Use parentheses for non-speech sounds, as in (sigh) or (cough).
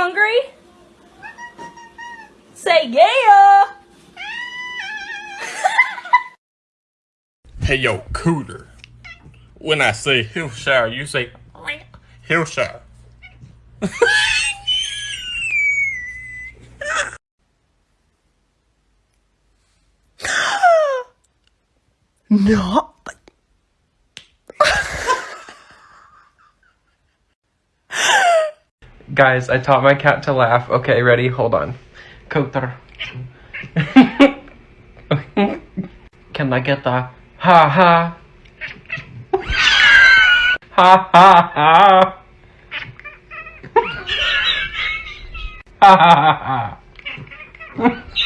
hungry? Say yeah! Hey yo, cooter. When I say Hillshire, you say Hillshire. (laughs) No. Guys, I taught my cat to laugh. Okay, ready? Hold on. Coulter. (laughs) Can I get the ha? Ha ha ha. Ha ha ha ha.